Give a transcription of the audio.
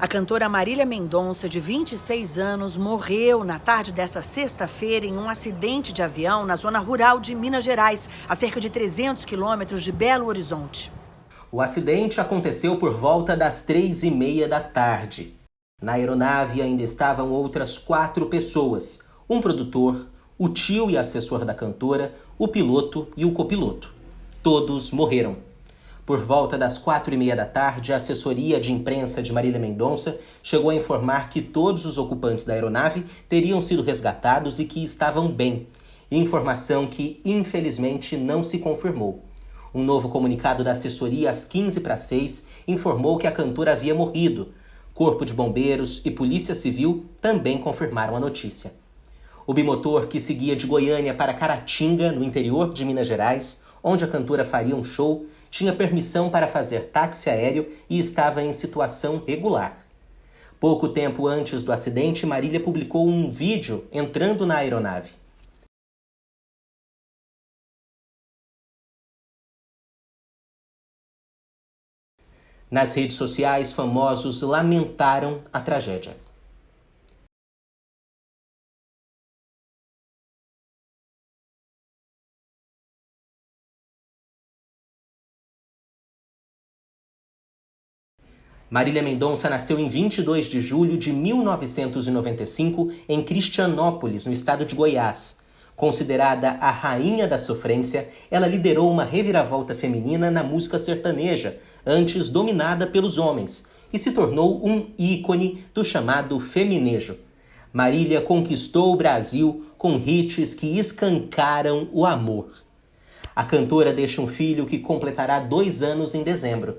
A cantora Marília Mendonça, de 26 anos, morreu na tarde desta sexta-feira em um acidente de avião na zona rural de Minas Gerais, a cerca de 300 quilômetros de Belo Horizonte. O acidente aconteceu por volta das três e meia da tarde. Na aeronave ainda estavam outras quatro pessoas, um produtor, o tio e assessor da cantora, o piloto e o copiloto. Todos morreram. Por volta das quatro e meia da tarde, a assessoria de imprensa de Marília Mendonça chegou a informar que todos os ocupantes da aeronave teriam sido resgatados e que estavam bem. Informação que, infelizmente, não se confirmou. Um novo comunicado da assessoria às 15 para 6 informou que a cantora havia morrido. Corpo de Bombeiros e Polícia Civil também confirmaram a notícia. O bimotor que seguia de Goiânia para Caratinga, no interior de Minas Gerais, onde a cantora faria um show, tinha permissão para fazer táxi aéreo e estava em situação regular. Pouco tempo antes do acidente, Marília publicou um vídeo entrando na aeronave. Nas redes sociais, famosos lamentaram a tragédia. Marília Mendonça nasceu em 22 de julho de 1995 em Cristianópolis, no estado de Goiás. Considerada a rainha da sofrência, ela liderou uma reviravolta feminina na música sertaneja, antes dominada pelos homens, e se tornou um ícone do chamado feminejo. Marília conquistou o Brasil com hits que escancaram o amor. A cantora deixa um filho que completará dois anos em dezembro